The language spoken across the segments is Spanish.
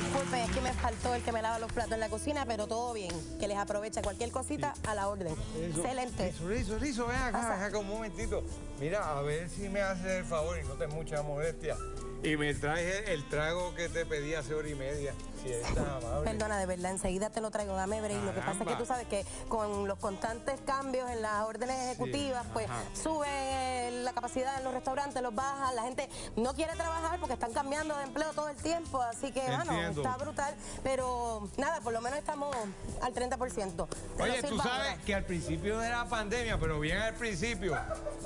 disculpen, es que me faltó el que me lava los platos en la cocina, pero todo bien. Que les aprovecha cualquier cosita a la orden. Excelente. Rizo, Rizo, Rizo, ven acá, ven acá un momentito. Mira, a ver si me haces el favor y no te mucha molestia. Y me traes el trago que te pedí hace hora y media. Si amable. Perdona, de verdad, enseguida te lo traigo, dame break. Lo que pasa es que tú sabes que con los constantes cambios en las órdenes ejecutivas, pues sube la capacidad en los restaurantes, los baja, la gente no quiere trabajar porque están cambiando de empleo todo el tiempo, así que, bueno, está brutal. Pero nada, por lo menos estamos al 30%. Te Oye, tú sabes que al principio de la pandemia, pero bien al principio,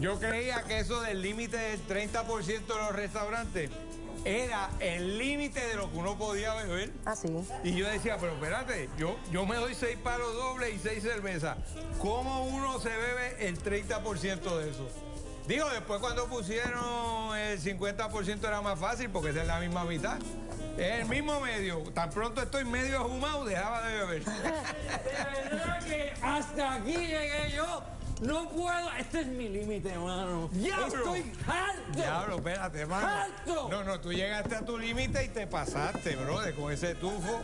yo creía que eso del límite del 30% de los restaurantes era el límite de lo que uno podía beber. Ah, sí. Y yo decía, pero espérate, yo, yo me doy seis palos dobles y seis cervezas. ¿Cómo uno se bebe el 30% de eso? Digo, después cuando pusieron el 50% era más fácil porque esa es la misma mitad. Es el mismo medio. Tan pronto estoy medio ahumado, dejaba de beber. De verdad que hasta aquí llegué yo. No puedo. Este es mi límite, hermano. ¡Diablo! Estoy harto. Diablo, espérate, hermano. ¡Alto! No, no, tú llegaste a tu límite y te pasaste, brother, con ese tufo.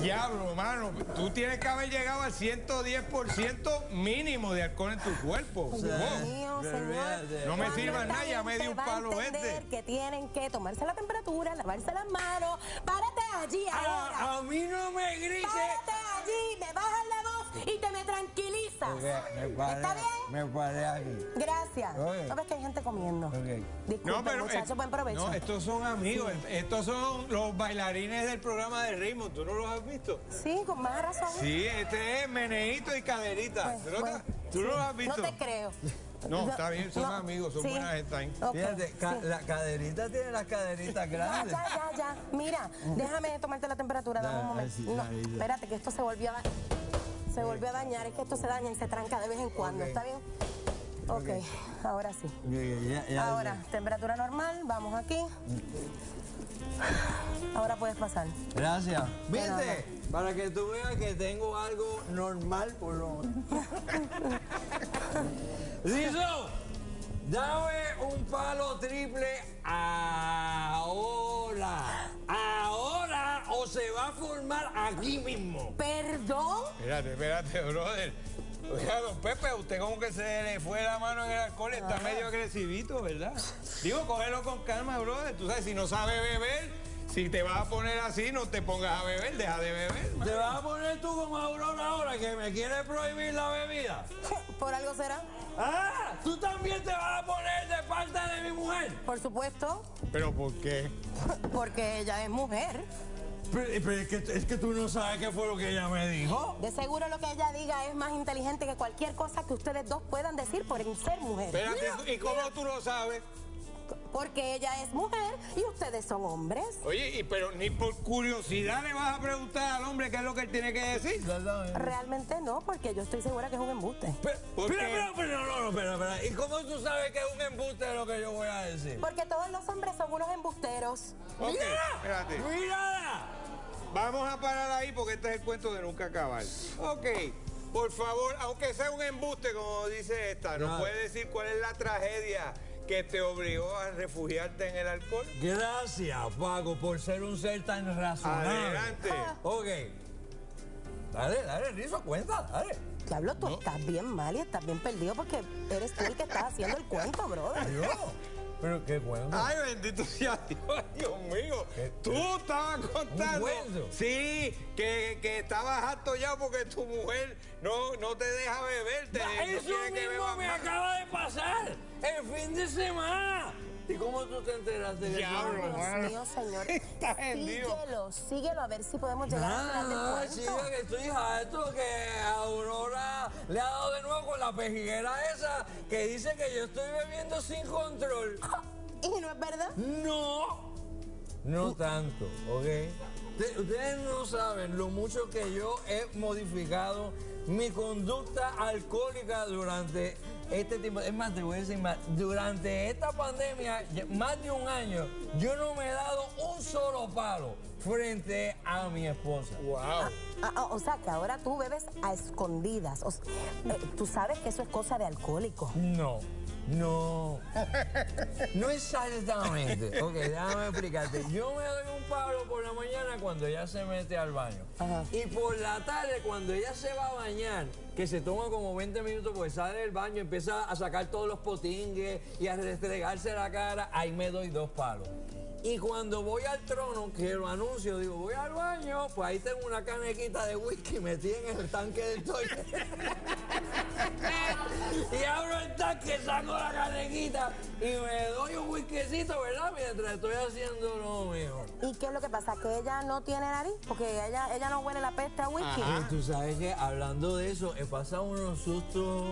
Diablo, hermano, tú tienes que haber llegado al 110% mínimo de alcohol en tu cuerpo. Dios Wow. mío, señor. No me ¿Cuándo sirva nada, ya me gente di un va a palo entender este. que tienen que tomarse la temperatura, lavarse las manos. Párate allí ahora. A, a mí no me grites. Párate allí, me bajas la voz y te me tranquilizas. ¿Está bien? Me paré aquí. Gracias. Oye. ¿Sabes que hay gente comiendo? Ok. Disculpen, muchachos, eh, buen provecho. no, estos son amigos, estos son los bailarines del programa de ritmo, ¿tú no los has visto? Sí, con más razón. Sí, este es Meneíto y Caderita. Pues, ¿Tú, no, tú no sí. los has visto? No te creo. No, está bien, son amigos, son buenas gente ahí. Ok, Fíjate, ca- sí. la caderita tiene las caderitas grandes. ya, ya, ya. Mira, déjame tomarte la temperatura, dame un momento. sí, No, espérate, que esto se volvió a dañar. Se volvió a dañar, es que esto se daña y se tranca de vez en cuando. ¿está bien? Ok, ahora sí. Ya- ya- Ahora, temperatura normal, vamos aquí. Ahora puedes pasar. Gracias. ¿Viste? Para que tú veas que tengo algo normal por lo menos. Rizo, dame un palo triple ahora. Ahora o se va a formar aquí mismo. ¿Perdón? Espérate, espérate, brother. Oiga, don Pepe, usted como que se le fue la mano en el alcohol, está medio agresivito, ¿verdad? Digo, cógelo con calma, brother. Tú sabes, si no sabe beber, si te vas a poner así, no te pongas a beber, deja de beber. man. ¿Te vas a poner tú como Aurora ahora que me quiere prohibir la bebida? ¿Por algo será? ¡Ah! ¿Tú también te vas a poner de parte de mi mujer? Por supuesto, ¿Pero por qué? porque ella es mujer. Pero, pero es, que, es que tú no sabes qué fue lo que ella me dijo. De seguro lo que ella diga es más inteligente que cualquier cosa que ustedes dos puedan decir por ser mujer. Espérate, ¿y cómo tú lo sabes? Porque ella es mujer y ustedes son hombres. Oye, y pero ni por curiosidad le vas a preguntar al hombre qué es lo que él tiene que decir. Realmente no, porque yo estoy segura que es un embuste. Pero, ¿Por pero, qué? pero, pero, no, no, no, espera, espera. ¿Y cómo tú sabes que es un embuste de lo que yo voy a decir? Porque todos los hombres son unos embusteros. Ok, ¡Mira! espérate. ¡Mírala! Vamos a parar ahí porque este es el cuento de nunca acabar. Ok, por favor, aunque sea un embuste, como dice esta, ¿nos No. puede decir cuál es la tragedia que te obligó a refugiarte en el alcohol? Gracias, Paco, por ser un ser tan razonable. Adelante. Ok. Dale, dale, Rizo, cuenta, dale. Diablo, tú estás bien mal y estás bien perdido porque eres tú el que estás haciendo el cuento, brother. Yo. Pero qué cuento. Ay, bendito sea Dios, Dios mío. ¿Qué- Tú estabas contando. cuento? Sí, que, que estabas harto ya porque tu mujer no, no te deja beber. te- no Eso quiere que mismo me acaba de pasar el fin de semana. ¿Y cómo tú te enteraste de Diablo, eso? Dios mano. mío, señor. Está. Síguelo, síguelo a ver si podemos llegar Ah, del sí, cuento. que estoy harto que Aurora le ha dado de nuevo con la pejiguera esa que dice que yo estoy bebiendo sin control. Y no es verdad. No, no tanto, ¿ok? Te- Ustedes no saben lo mucho que yo he modificado mi conducta alcohólica durante este tiempo. Es más, te voy a decir más. Durante esta pandemia, más de un año, yo no me he dado un solo palo frente a mi esposa. Wow. Ah, ah, o sea, que ahora tú bebes a escondidas. O eh, tú sabes que eso es cosa de alcohólico. No. No. No exactamente. Ok, déjame explicarte. Yo me doy un palo por la mañana cuando ella se mete al baño. Ajá. Y por la tarde, cuando ella se va a bañar, que se toma como 20 minutos porque sale del baño, empieza a sacar todos los potingues y a restregarse la cara, ahí me doy dos palos. Y cuando voy al trono, que lo anuncio, digo, voy al baño, pues ahí tengo una canequita de whisky metida en el tanque del toilet. y abro el tanque, saco la canequita y me doy un whiskycito, ¿verdad? Mientras estoy haciendo lo mío. ¿Y qué es lo que pasa? ¿Que ella no tiene nariz? Porque ella, ella no huele la peste a whisky. Y tú sabes que hablando de eso, he pasado unos sustos,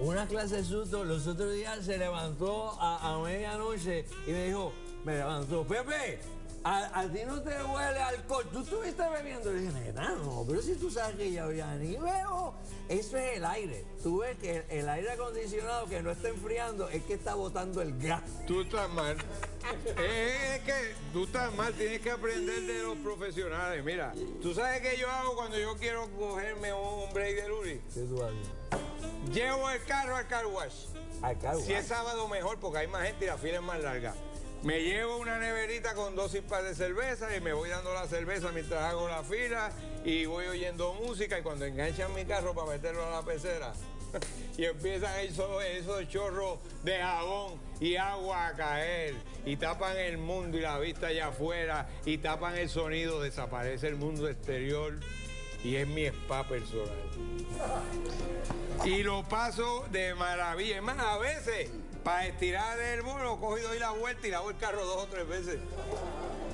una clase de sustos. Los otros días se levantó a, a medianoche y me dijo, me levantó, Pepe, a, a ti no te huele alcohol. ¿Tú estuviste bebiendo? Le dije, no, pero si tú sabes que ya, ya ni veo. Eso es el aire. Tú ves que el, el aire acondicionado que no está enfriando es que está botando el gas. Tú estás mal. Es que tú estás mal, tienes que aprender de los profesionales. Mira, tú sabes qué yo hago cuando yo quiero cogerme un break de Luri. ¿Qué tú haces? Llevo el carro al car wash. Acá, Si es sábado mejor porque hay más gente y la fila es más larga. Me llevo una neverita con dos par de cerveza y me voy dando la cerveza mientras hago la fila y voy oyendo música y cuando enganchan mi carro para meterlo a la pecera y empiezan esos, esos chorros de jabón y agua a caer y tapan el mundo y la vista allá afuera y tapan el sonido, desaparece el mundo exterior y es mi spa personal. Y lo paso de maravilla. Es más, a veces, para estirar el cojo y doy la vuelta y lavo el carro dos o tres veces.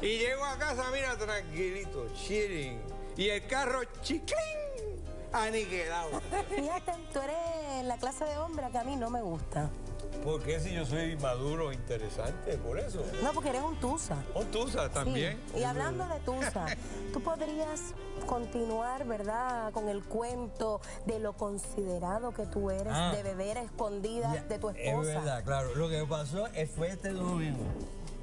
Y llego a casa, mira, tranquilito, chilling. Y el carro, chiclín, aniquilado. Fíjate, tú eres la clase de hombre que a mí no me gusta. ¿Por qué si yo soy maduro, interesante? Por eso. No, porque eres un tusa. O Tusa Sí. también. Y hablando de tusa, tú podrías continuar, ¿verdad?, con el cuento de lo considerado que tú eres, Ah. de beber a escondidas Ya, de tu Es esposa. verdad, claro. Lo que pasó es- fue este domingo.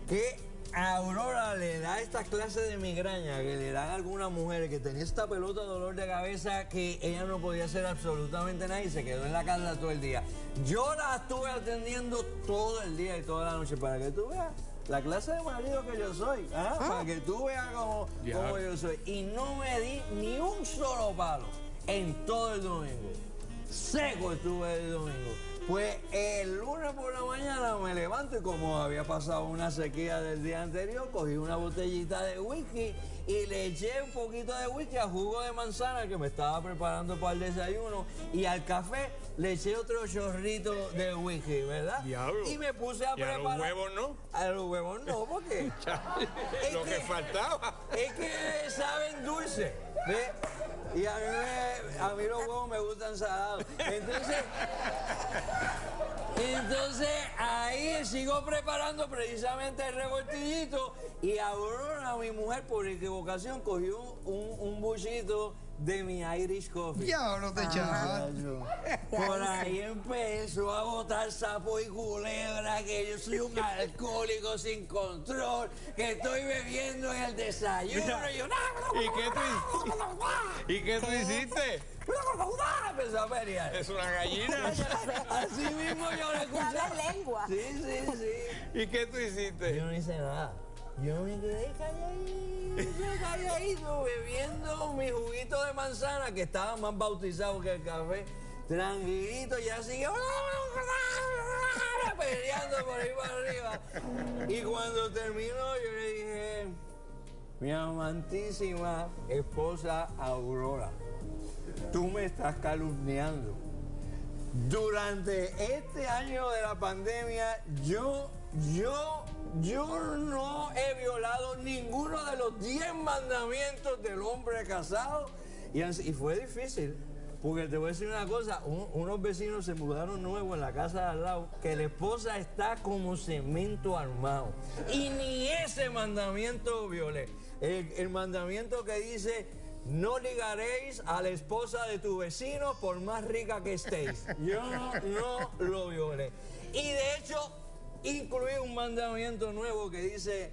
Que a Aurora le da esta clase de migraña que le dan algunas mujeres que tenía esta pelota de dolor de cabeza que ella no podía hacer absolutamente nada y se quedó en la casa todo el día. Yo la estuve atendiendo todo el día y toda la noche para que tú veas. La clase de marido que yo soy, ¿ah? para que tú veas cómo, cómo yo soy. Y no me di ni un solo palo en todo el domingo. Seco estuve el domingo. Pues el lunes por la mañana me levanto y como había pasado una sequía del día anterior, cogí una botellita de whisky y le eché un poquito de whisky a jugo de manzana que me estaba preparando para el desayuno y al café le eché otro chorrito de whisky, ¿verdad? Diablo. Y me puse a Y a los preparar. huevos no. A los huevos no, porque Lo que que- faltaba. es que saben dulce. ¿ve? Y a mí, me- a mí los huevos me gustan salados. Entonces, entonces ahí sigo preparando precisamente el revoltillito y Aurora, mi mujer, por equivocación cogió un, un buchito de mi Irish Coffee. Diablo te echaba. Por ahí empezó a botar sapo y culebra, que yo soy un alcohólico sin control, que estoy bebiendo en el desayuno. Mira, y yo, ¿Y qué tú, ¿Y qué tú hiciste? Empezó a pelear. Es una gallina. Así mismo yo le hablas lengua. Sí, sí, sí. ¿Y qué tú hiciste? Yo no hice nada. Yo me quedé calladito, calladito, bebiendo mi juguito de manzana que estaba más bautizado que el café. Tranquilito, ya sigue peleando por ahí para arriba. Y cuando terminó, yo le dije, mi amantísima esposa Aurora, tú me estás calumniando. Durante este año de la pandemia, yo, yo, yo no he violado ninguno de los 10 mandamientos del hombre casado. Y, fue difícil, porque te voy a decir una cosa, un- unos vecinos se mudaron nuevos en la casa de al lado, que la esposa está como cemento armado. Y ni ese mandamiento violé. El, el mandamiento que dice, no ligaréis a la esposa de tu vecino por más rica que estéis. Yo no lo violé. Y de hecho, incluí un mandamiento nuevo que dice,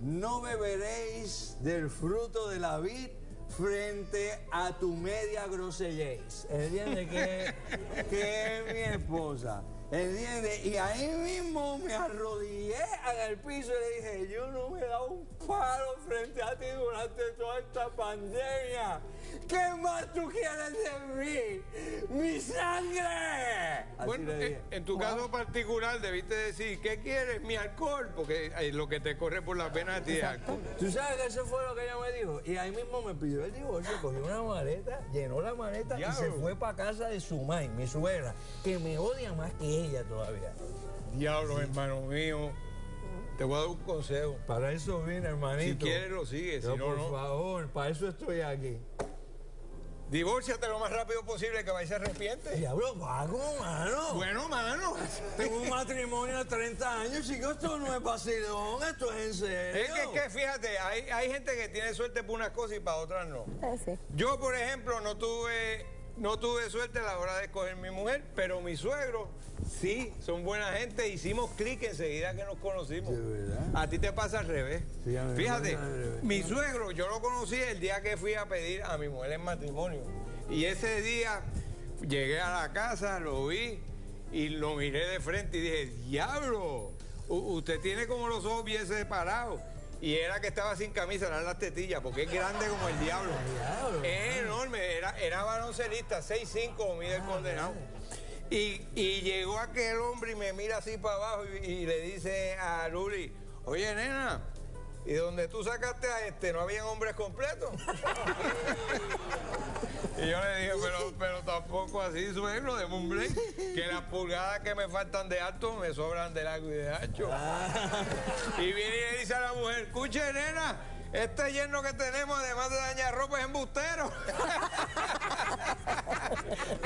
no beberéis del fruto de la vid frente a tu media grosellez. ¿Entiendes? Que, que es mi esposa. ¿Entiendes? Y ahí mismo me arrodillé en el piso y le dije, yo no me he dado un palo frente a ti durante toda esta pandemia. ¿Qué más tú quieres de mí? ¡Mi sangre! Así Bueno, eh, en tu caso particular debiste decir, ¿qué quieres? Mi alcohol, porque eh, lo que te corre por las venas de ti es alcohol. Tú sabes que eso fue lo que ella me dijo. Y ahí mismo me pidió el divorcio, cogió una maleta, llenó la maleta y se fue para casa de su mãe, mi suegra, que me odia más que ella todavía. Diablo, hermano mío, te voy a dar un consejo. Para eso vine, hermanito. Si quieres lo sigues, si no, por no. favor, para eso estoy aquí. Divórciate lo más rápido posible que vais a arrepiente. Diablo, vago, mano. Bueno, mano. Tengo un matrimonio de 30 años, chicos, esto no es vacilón, esto es en serio. Es que, es que fíjate, hay, hay gente que tiene suerte por unas cosas y para otras no. Sí. Yo, por ejemplo, no tuve, no tuve suerte a la hora de escoger mi mujer, pero mi suegro sí, son buena gente. Hicimos clic enseguida que nos conocimos. A ti te pasa al revés. Sí, Fíjate, revés. mi suegro, yo lo conocí el día que fui a pedir a mi mujer en matrimonio. Y ese día llegué a la casa, lo vi y lo miré de frente y dije, diablo, usted tiene como los ojos bien separados. Y era que estaba sin camisa, eran las tetillas, porque es grande como el diablo. Diablo. Es enorme, era, era baloncelista, 6'5 mide el condenado. Y, y llegó aquel hombre y me mira así para abajo y, y le dice a Luli, oye nena, ¿y donde tú sacaste a este no habían hombres completos? y yo le dije, pero, pero tampoco así, suegro, de un break, que las pulgadas que me faltan de alto me sobran de largo y de ancho. Y viene y le dice a la mujer, escuche nena, este yerno que tenemos, además de dañar ropa, es embustero.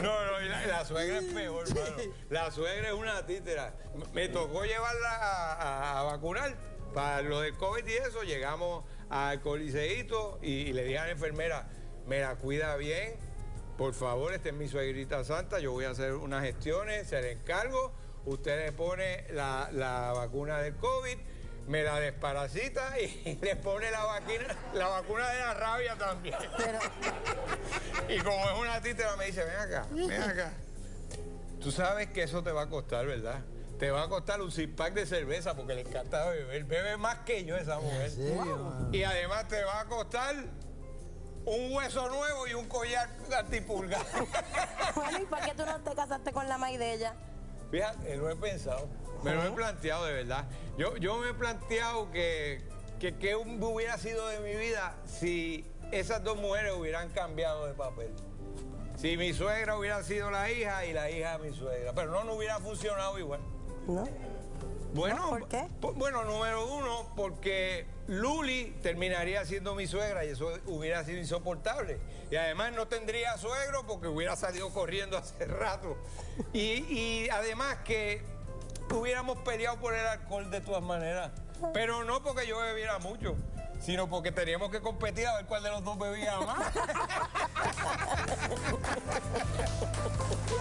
No, no, y la, suegra es peor, hermano. La suegra es una títera. Me tocó llevarla a, a- a vacunar para lo del COVID y eso. Llegamos al coliseíto y, y le dije a la enfermera, me la cuida bien. Por favor, esta es mi suegrita santa, yo voy a hacer unas gestiones, se le encargo. Usted le pone la, la vacuna del COVID, me la desparasita y le pone la, vacuna, la vacuna de la rabia también. Pero, Y como es una títera, me dice, ven acá, ven acá. Tú sabes que eso te va a costar, ¿verdad? Te va a costar un six pack de cerveza porque le encanta beber. Bebe más que yo esa mujer. ¿En serio, mano? Y además te va a costar un hueso nuevo y un collar antipulgar. bueno, ¿y para qué tú no te casaste con la maíz de ella? Fíjate, lo he pensado. Me lo he planteado de verdad. Yo, yo me he planteado que, que, que hubiera sido de mi vida si esas dos mujeres hubieran cambiado de papel. Si mi suegra hubiera sido la hija y la hija mi suegra. Pero no, no hubiera funcionado igual. ¿No? Bueno, ¿por qué? bueno, número uno, porque Luli terminaría siendo mi suegra y eso hubiera sido insoportable. Y además no tendría suegro porque hubiera salido corriendo hace rato. Y, y además que hubiéramos peleado por el alcohol de todas maneras. Pero no porque yo bebiera mucho, sino porque teníamos que competir a ver cuál de los dos bebía más.